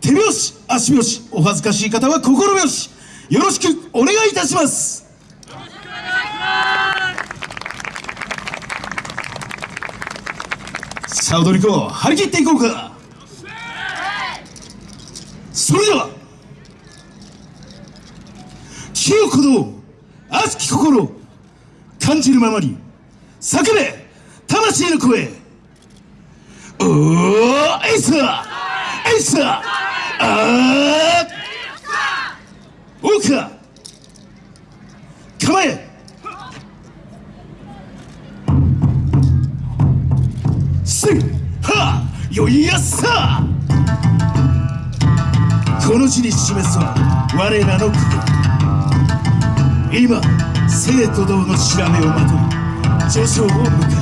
手拍子足拍子お恥ずかしい方は心拍子よろしくお願いいたします。さあ踊り子張り切っていこうか。それでは清鼓動熱き心感じるままに叫べ魂の声。おーエイサーエイサー。あー構え。せいはよいやっさ。この地に示すは我らの国。今生徒堂の調べをまとい序章を迎え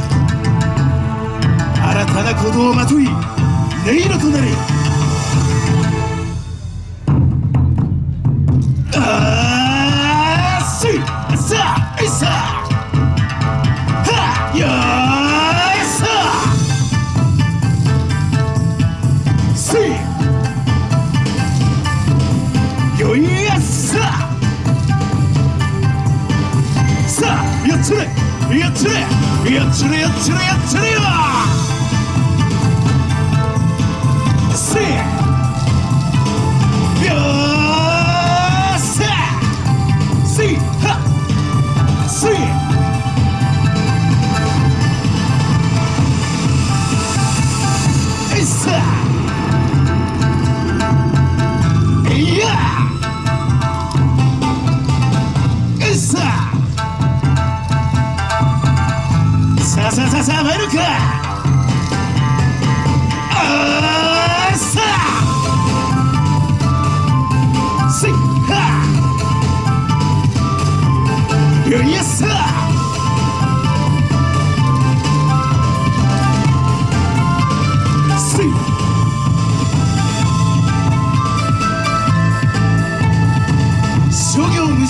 つれやっつれやつれやつれやつれよせい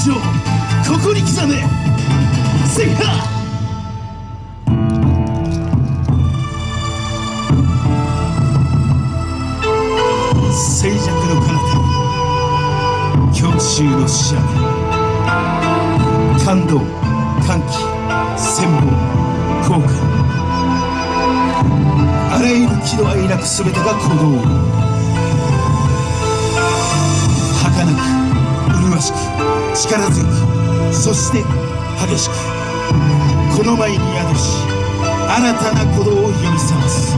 行無常ここに刻めせいは静寂の彼方。強襲の死者。感動歓喜戦望効果あらゆる喜怒哀楽全てが鼓動。力強くそして激しくこの前に宿し新たな鼓動を呼び覚ます。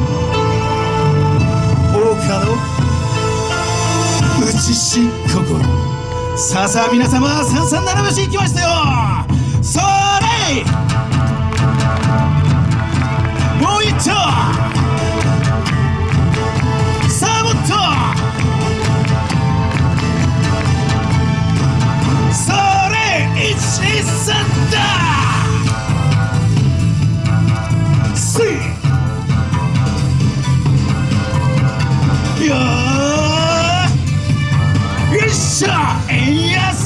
王家の打ちし心さあさあ皆様三三七拍子行きましたよ。それもう一丁。ーよっ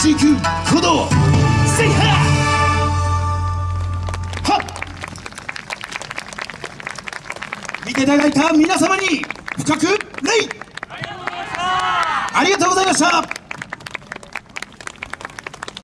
大川2センチ行く鼓動見ていただいた皆様に深く礼。ありがとうございました